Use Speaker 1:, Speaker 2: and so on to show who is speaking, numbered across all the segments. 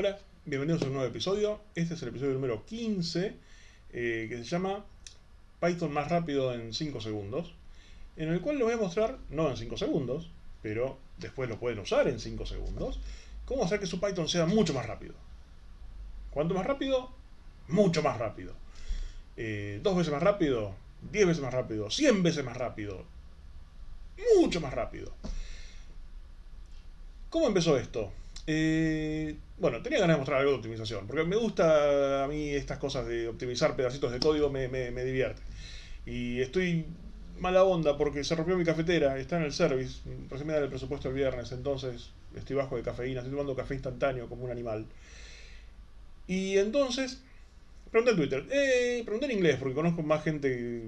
Speaker 1: Hola, bienvenidos a un nuevo episodio. Este es el episodio número 15, eh, que se llama Python más rápido en 5 segundos, en el cual les voy a mostrar, no en 5 segundos, pero después lo pueden usar en 5 segundos, cómo hacer que su Python sea mucho más rápido. ¿Cuánto más rápido? Mucho más rápido. Eh, ¿Dos veces más rápido? ¿Diez veces más rápido? ¿Cien veces más rápido? Mucho más rápido. ¿Cómo empezó esto? Eh, bueno, tenía ganas de mostrar algo de optimización, porque me gusta a mí estas cosas de optimizar pedacitos de código, me, divierte. Y estoy mala onda porque se rompió mi cafetera, está en el service, recién me da el presupuesto el viernes, entonces estoy bajo de cafeína, estoy tomando café instantáneo como un animal. Y entonces, pregunté en Twitter, eh, pregunté en inglés, porque conozco más gente,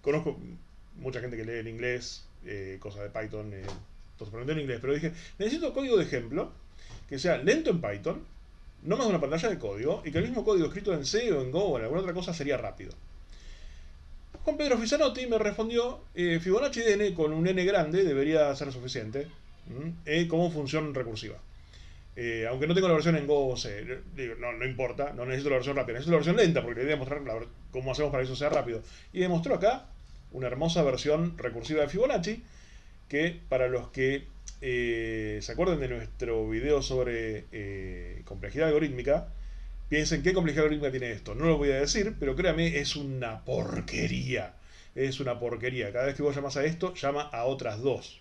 Speaker 1: conozco mucha gente que lee en inglés, eh, cosas de Python, eh, entonces pregunté en inglés, pero dije, necesito código de ejemplo que sea lento en Python, no más de una pantalla de código, y que el mismo código escrito en C o en Go o en alguna otra cosa sería rápido. Juan Pedro Fisanotti me respondió, eh, Fibonacci de n con un n grande debería ser suficiente eh, como función recursiva. Eh, aunque no tengo la versión en Go o C, no, importa, no necesito la versión rápida, necesito la versión lenta porque quería demostrar cómo hacemos para que eso sea rápido. Y demostró acá una hermosa versión recursiva de Fibonacci que para los que eh, se acuerdan de nuestro video sobre eh, complejidad algorítmica, piensen qué complejidad algorítmica tiene esto. No lo voy a decir, pero créame, es una porquería. Es una porquería. Cada vez que vos llamas a esto, llama a otras dos.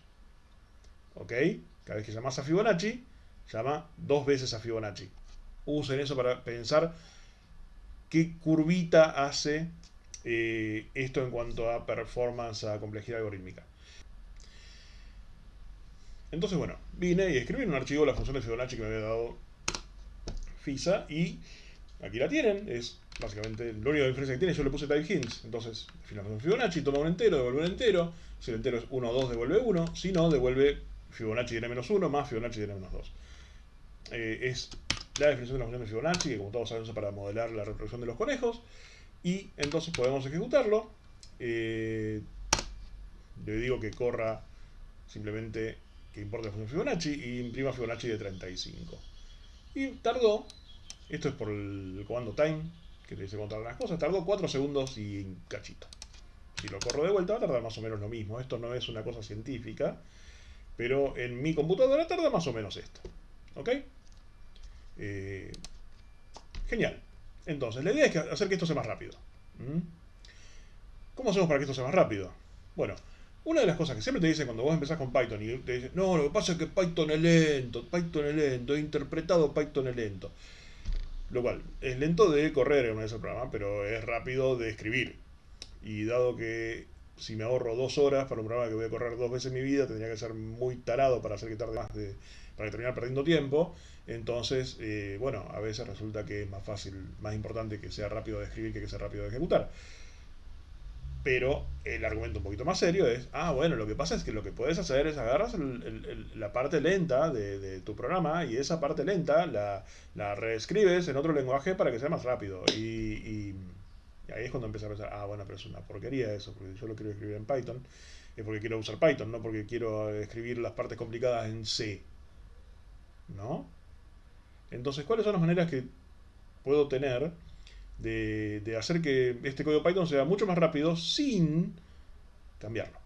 Speaker 1: ¿Ok? Cada vez que llamas a Fibonacci, llama dos veces a Fibonacci. Usen eso para pensar qué curvita hace eh, esto en cuanto a performance, a complejidad algorítmica. Entonces, bueno, vine y escribí en un archivo la función de Fibonacci que me había dado FISA y aquí la tienen. Es básicamente lo único diferencia que tiene. Yo le puse type hints. Entonces, la función Fibonacci toma un entero, devuelve un entero. Si el entero es 1 o 2, devuelve 1. Si no, devuelve Fibonacci de n-1 más Fibonacci de n-2. Eh, es la definición de la función de Fibonacci, que como todos saben usa para modelar la reproducción de los conejos. Y entonces podemos ejecutarlo. Eh, le digo que corra simplemente que función Fibonacci, y imprima Fibonacci de 35. Y tardó, esto es por el comando time, que te dice contar las cosas, tardó 4 segundos y cachito. Si lo corro de vuelta va a tardar más o menos lo mismo. Esto no es una cosa científica, pero en mi computadora tarda más o menos esto. ¿Ok? Eh, genial. Entonces, la idea es hacer que esto sea más rápido. ¿Mm? ¿Cómo hacemos para que esto sea más rápido? Bueno, una de las cosas que siempre te dicen cuando vos empezás con Python y te dicen, no, lo que pasa es que Python es lento, Python es lento, he interpretado Python es lento. Lo cual, es lento de correr en ese programa, pero es rápido de escribir. Y dado que si me ahorro dos horas para un programa que voy a correr dos veces en mi vida, tendría que ser muy tarado para hacer que tarde más de, para terminar perdiendo tiempo. Entonces, eh, bueno, a veces resulta que es más fácil, más importante que sea rápido de escribir que que sea rápido de ejecutar. Pero el argumento un poquito más serio es, ah, bueno, lo que pasa es que lo que puedes hacer es agarras la parte lenta de, tu programa y esa parte lenta la, la, reescribes en otro lenguaje para que sea más rápido. Y, ahí es cuando empieza a pensar, ah, bueno, pero es una porquería eso, porque yo lo quiero escribir en Python, es porque quiero usar Python, no porque quiero escribir las partes complicadas en C. ¿No? Entonces, ¿cuáles son las maneras que puedo tener de, hacer que este código Python sea mucho más rápido sin cambiarlo.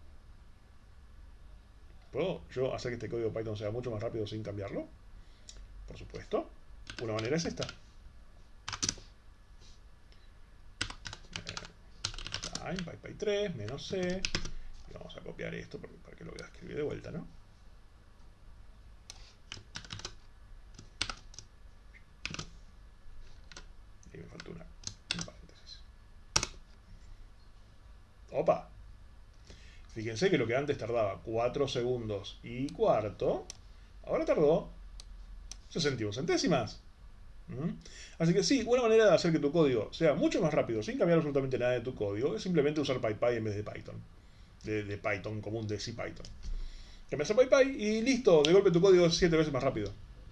Speaker 1: ¿Puedo yo hacer que este código Python sea mucho más rápido sin cambiarlo? Por supuesto. Una manera es esta. Time, PyPy 3, menos C. Vamos a copiar esto para que lo voy a escribir de vuelta, ¿no? Y me falta una Opa. Fíjense que lo que antes tardaba 4 segundos y cuarto, ahora tardó 61 centésimas. ¿Mm? Así que sí, una manera de hacer que tu código sea mucho más rápido sin cambiar absolutamente nada de tu código es simplemente usar PyPy en vez de Python. De, Python común, de CPython. Cambias a PyPy y listo, de golpe tu código es 7 veces más rápido.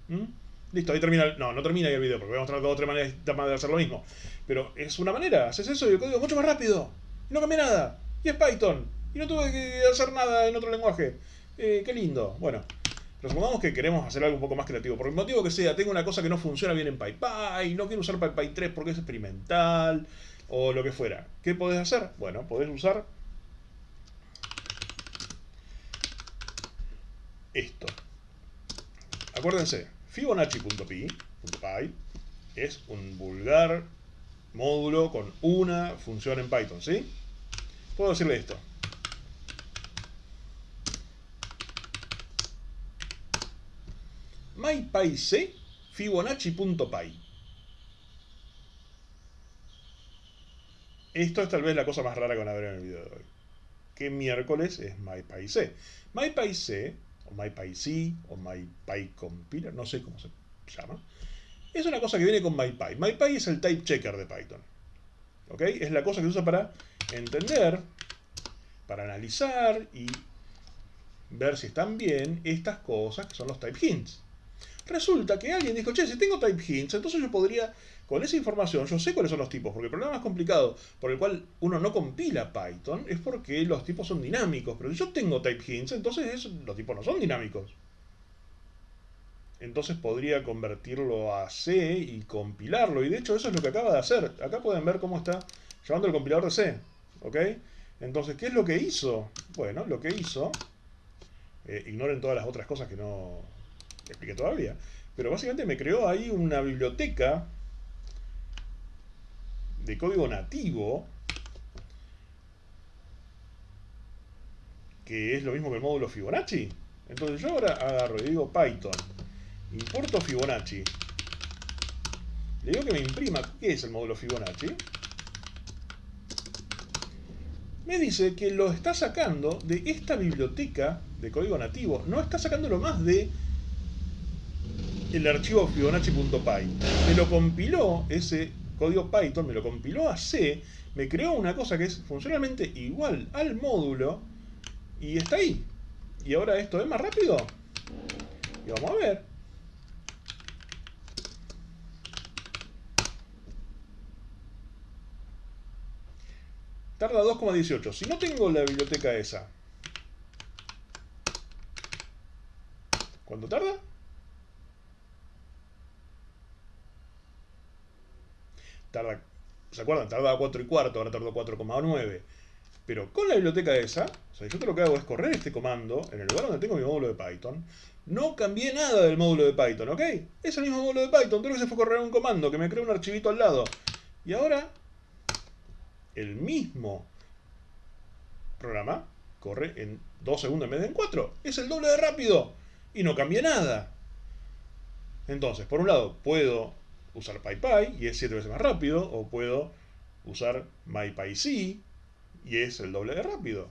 Speaker 1: ¿Mm? Listo, ahí termina. No, no termina ahí el video porque voy a mostrar otra manera de hacer lo mismo. Pero es una manera, haces eso y el código es mucho más rápido. No cambié nada. Y es Python. Y no tuve que hacer nada en otro lenguaje. Eh, qué lindo. Bueno, Pero supongamos que queremos hacer algo un poco más creativo. Por el motivo que sea, tengo una cosa que no funciona bien en PyPy, no quiero usar PyPy 3 porque es experimental, o lo que fuera. ¿Qué podés hacer? Bueno, podés usar esto. Acuérdense, Fibonacci.py es un vulgar módulo con una función en Python, ¿sí? Puedo decirle esto. mypyc fibonacci.py. Esto es tal vez la cosa más rara que van a ver en el video de hoy. ¿Qué miércoles es mypyc? mypyc, o mypyc, o mypycompiler, no sé cómo se llama, es una cosa que viene con mypy. mypy es el type checker de Python. ¿Ok? Es la cosa que se usa para entender, para analizar y ver si están bien estas cosas que son los type hints. Resulta que alguien dijo, che, si tengo type hints, entonces yo podría, con esa información, yo sé cuáles son los tipos, porque el problema más complicado por el cual uno no compila Python es porque los tipos son dinámicos, pero si yo tengo type hints, entonces los tipos no son dinámicos. Entonces podría convertirlo a C y compilarlo, y de hecho eso es lo que acaba de hacer. Acá pueden ver cómo está llevando el compilador de C, ¿ok? Entonces, ¿qué es lo que hizo? Bueno, lo que hizo, eh, ignoren todas las otras cosas que no expliqué todavía. Pero básicamente me creó ahí una biblioteca de código nativo que es lo mismo que el módulo Fibonacci. Entonces yo ahora agarro y digo Python, importo Fibonacci. Le digo que me imprima, ¿qué es el módulo Fibonacci? Me dice que lo está sacando de esta biblioteca de código nativo. No está sacándolo más de el archivo fibonacci.py. Me lo compiló ese código Python, me lo compiló a C, me creó una cosa que es funcionalmente igual al módulo y está ahí. Y ahora esto es más rápido. Y vamos a ver. Tarda 2,18. Si no tengo la biblioteca esa, ¿cuánto tarda? ¿se acuerdan? Tardaba 4 y cuarto, ahora tardó 4,9. Pero con la biblioteca esa, o sea, yo lo que hago es correr este comando en el lugar donde tengo mi módulo de Python. No cambié nada del módulo de Python, ¿ok? Es el mismo módulo de Python, creo que se fue a correr un comando que me creó un archivito al lado. Y ahora, el mismo programa corre en 2 segundos en vez de en 4. Es el doble de rápido. Y no cambié nada. Entonces, por un lado, puedo usar PyPy y es 7 veces más rápido, o puedo usar MyPyC y es el doble de rápido.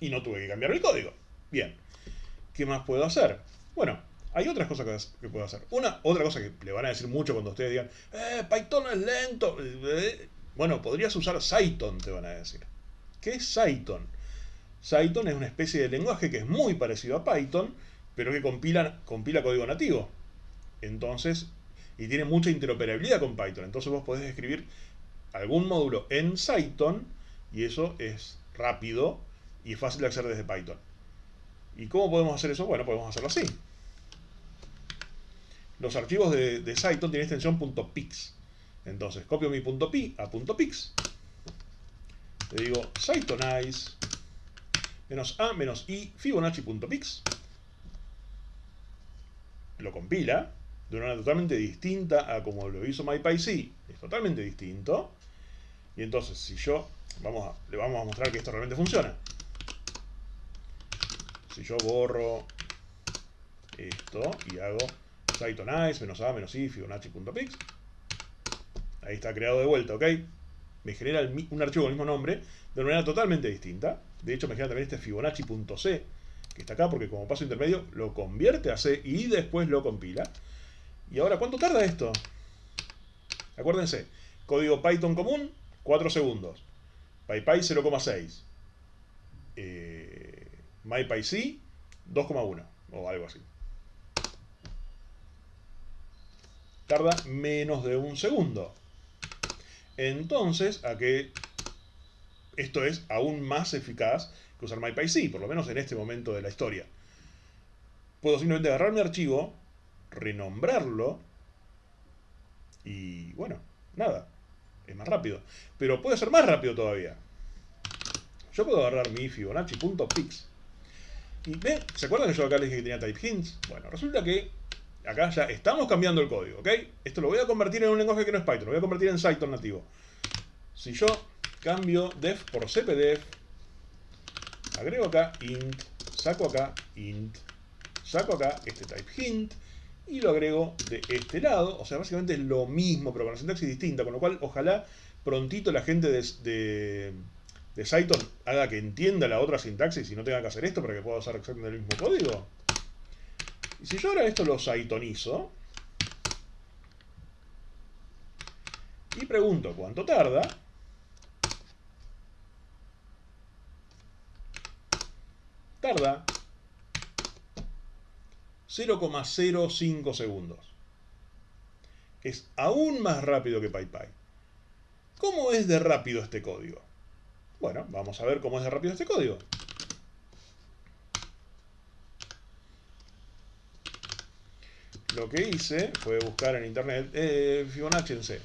Speaker 1: Y no tuve que cambiar el código. Bien. ¿Qué más puedo hacer? Bueno, hay otras cosas que, puedo hacer. Una, otra cosa que le van a decir mucho cuando ustedes digan, eh, Python es lento. Bueno, podrías usar Cython, te van a decir. ¿Qué es Cython? Cython es una especie de lenguaje que es muy parecido a Python, pero que compila, compila código nativo. Entonces, y tiene mucha interoperabilidad con Python. Entonces vos podés escribir algún módulo en Python y eso es rápido y fácil de hacer desde Python. ¿Y cómo podemos hacer eso? Bueno, podemos hacerlo así. Los archivos de, de tienen extensión .pix. Entonces, copio mi .pi a .pix. Le digo Cythonize menos a menos i fibonacci.pix. Lo compila de una manera totalmente distinta a como lo hizo MyPyC. Es totalmente distinto. Y entonces, si yo, vamos le vamos a mostrar que esto realmente funciona. Si yo borro esto y hago Cytonize, menos A, menos I, Fibonacci.pix. Ahí está creado de vuelta, ¿ok? Me genera un archivo con el mismo nombre de una manera totalmente distinta. De hecho, me genera también este Fibonacci.c, que está acá porque como paso intermedio lo convierte a C y después lo compila. ¿Y ahora cuánto tarda esto? Acuérdense, código Python común, 4 segundos. PyPy 0,6. Eh, MyPyC 2,1 o algo así. Tarda menos de un segundo. Entonces, a que esto es aún más eficaz que usar MyPyC, por lo menos en este momento de la historia. puedo simplemente agarrar mi archivo, renombrarlo y bueno, nada, es más rápido. Pero puede ser más rápido todavía. Yo puedo agarrar mi Fibonacci.pix. ¿se acuerdan que yo acá les dije que tenía type hints? Bueno, resulta que acá ya estamos cambiando el código, ¿ok? Esto lo voy a convertir en un lenguaje que no es Python, lo voy a convertir en Cython nativo. Si yo cambio def por cpdef, agrego acá int, saco acá int, saco acá este type hint y lo agrego de este lado. O sea, básicamente es lo mismo, pero con la sintaxis distinta, con lo cual ojalá prontito la gente de, de, de haga que entienda la otra sintaxis y no tenga que hacer esto para que pueda usar exactamente el mismo código. Y si yo ahora esto lo Cythonizo y pregunto cuánto tarda, tarda 0,05 segundos. Es aún más rápido que PyPy. ¿Cómo es de rápido este código? Bueno, vamos a ver cómo es de rápido este código. Lo que hice fue buscar en internet eh, Fibonacci en C.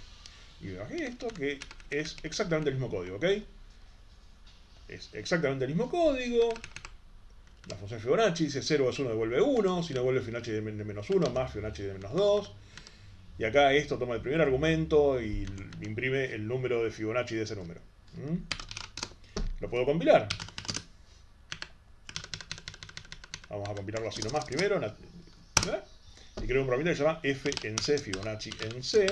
Speaker 1: Y bajé esto que es exactamente el mismo código, ¿ok? Es exactamente el mismo código. La función Fibonacci dice 0 es 1 devuelve 1, si no devuelve Fibonacci de menos 1 más Fibonacci de menos 2. Y acá esto toma el primer argumento y imprime el número de Fibonacci de ese número. Lo puedo compilar. Vamos a compilarlo así nomás primero. Y creo un programa que se llama f en C, Fibonacci en C.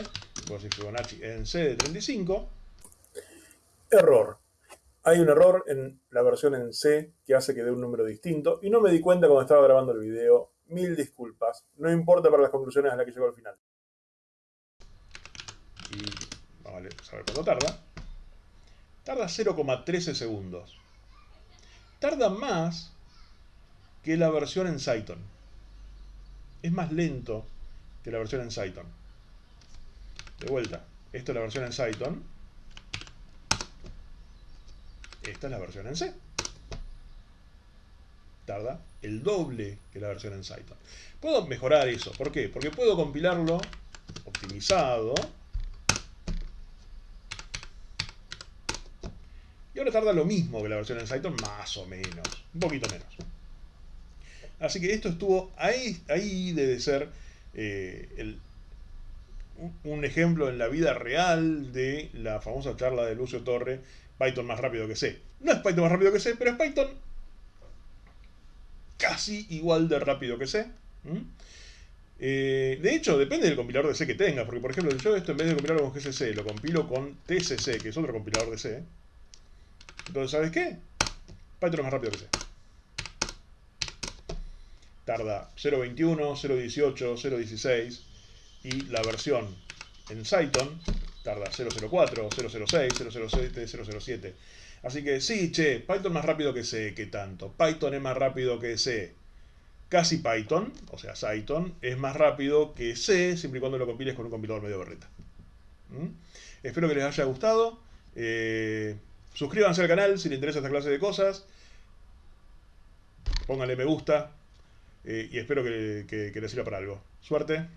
Speaker 1: Fibonacci en C de 35. Error hay un error en la versión en C que hace que dé un número distinto y no me di cuenta cuando estaba grabando el video. Mil disculpas. No importa para las conclusiones a las que llego al final. Y vamos a ver cuánto tarda. Tarda 0,13 segundos. Tarda más que la versión en Cython. Es más lento que la versión en Cython. De vuelta, esto es la versión en Cython esta es la versión en C. Tarda el doble que la versión en Cython. Puedo mejorar eso. ¿Por qué? Porque puedo compilarlo optimizado. Y ahora tarda lo mismo que la versión en Cython, más o menos. Un poquito menos. Así que esto estuvo ahí, ahí debe ser eh, un ejemplo en la vida real de la famosa charla de Lucio Torre Python más rápido que C. No es Python más rápido que C, pero es Python casi igual de rápido que C. Eh, de hecho, depende del compilador de C que tengas, porque por ejemplo, yo esto en vez de compilarlo con GCC, lo compilo con TCC, que es otro compilador de C. Entonces, ¿sabes qué? Python es más rápido que C. Tarda 0.21, 0.18, 0.16 y la versión en Cython tarda 004, 006, 007, 007. Así que sí, che, Python más rápido que C, ¿qué tanto? Python es más rápido que C. Casi Python, o sea, Cython, es más rápido que C, siempre y cuando lo compiles con un compilador medio berreta. ¿Mm? Espero que les haya gustado. Eh, suscríbanse al canal si les interesa esta clase de cosas. Pónganle me gusta. Eh, y espero que les sirva para algo. Suerte.